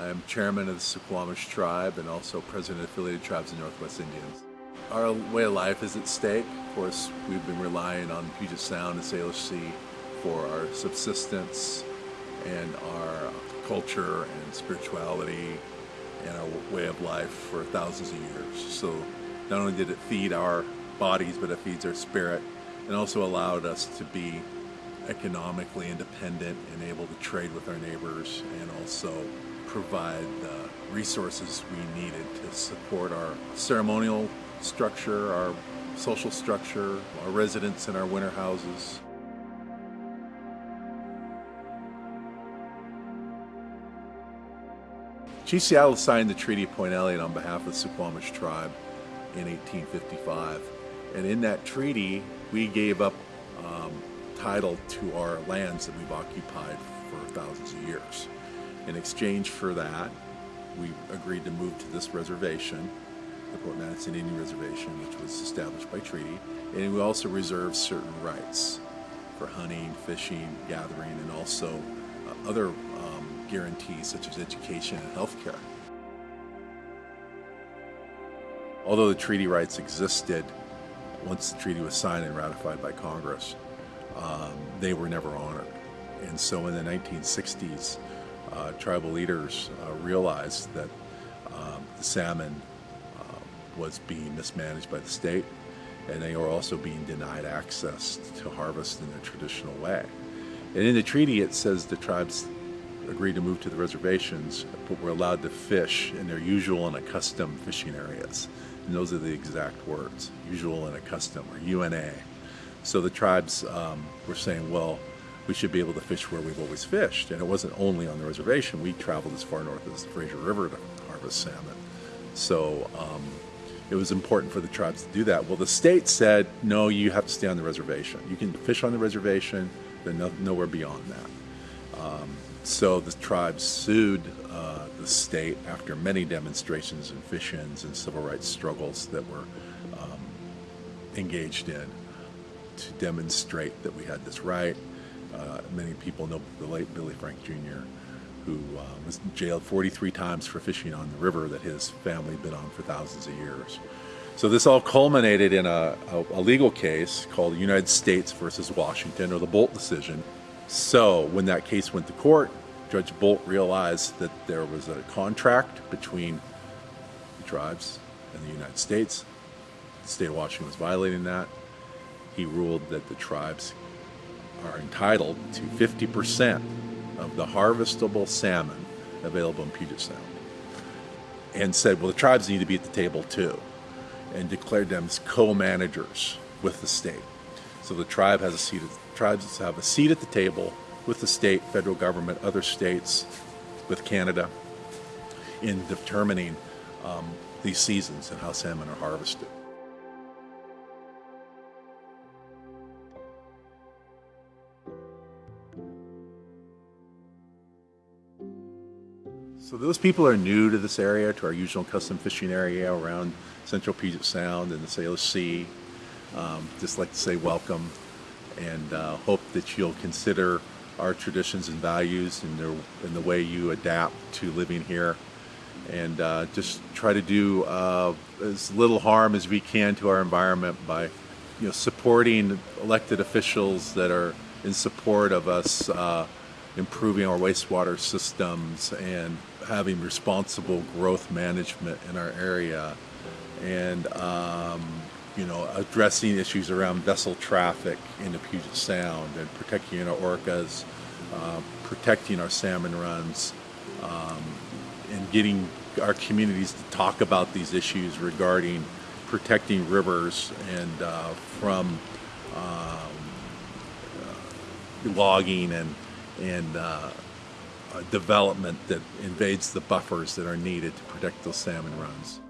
I'm chairman of the Suquamish tribe and also president of affiliated tribes of Northwest Indians. Our way of life is at stake. Of course, we've been relying on Puget Sound and Salish Sea for our subsistence and our culture and spirituality and our way of life for thousands of years. So not only did it feed our bodies, but it feeds our spirit and also allowed us to be economically independent and able to trade with our neighbors and also provide the resources we needed to support our ceremonial structure, our social structure, our residents in our winter houses. Chief Seattle signed the Treaty of Point Elliott on behalf of the Suquamish tribe in 1855. And in that treaty, we gave up um, title to our lands that we've occupied for thousands of years. In exchange for that, we agreed to move to this reservation, the Madison Indian Reservation, which was established by treaty. And we also reserved certain rights for hunting, fishing, gathering, and also uh, other um, guarantees such as education and health care. Although the treaty rights existed once the treaty was signed and ratified by Congress, um, they were never honored. And so in the 1960s, uh, tribal leaders uh, realized that um, the salmon uh, was being mismanaged by the state and they were also being denied access to harvest in the traditional way. And in the treaty it says the tribes agreed to move to the reservations, but were allowed to fish in their usual and accustomed fishing areas. And those are the exact words, usual and accustomed, or U&A. So the tribes um, were saying, well, we should be able to fish where we've always fished. And it wasn't only on the reservation. We traveled as far north as the Fraser River to harvest salmon. So um, it was important for the tribes to do that. Well, the state said, no, you have to stay on the reservation. You can fish on the reservation, but no, nowhere beyond that. Um, so the tribes sued uh, the state after many demonstrations and fish-ins and civil rights struggles that were um, engaged in to demonstrate that we had this right. Uh, many people know the late Billy Frank Jr., who uh, was jailed 43 times for fishing on the river that his family had been on for thousands of years. So this all culminated in a, a, a legal case called United States versus Washington, or the Boldt decision, so when that case went to court, Judge Boldt realized that there was a contract between the tribes and the United States. The state of Washington was violating that. He ruled that the tribes are entitled to 50% of the harvestable salmon available in Puget Sound. And said, well, the tribes need to be at the table too, and declared them as co-managers with the state. So the tribe has a seat tribes have a seat at the table with the state, federal government, other states, with Canada, in determining um, these seasons and how salmon are harvested. So those people are new to this area, to our usual custom fishing area around central Puget Sound and the Salish Sea. Um, just like to say welcome and uh, hope that you'll consider our traditions and values and, their, and the way you adapt to living here and uh, just try to do uh, as little harm as we can to our environment by you know supporting elected officials that are in support of us uh, improving our wastewater systems and having responsible growth management in our area and um, you know, addressing issues around vessel traffic in the Puget Sound and protecting our orcas, uh, protecting our salmon runs, um, and getting our communities to talk about these issues regarding protecting rivers and uh, from um, uh, logging and and uh, Uh, development that invades the buffers that are needed to protect those salmon runs.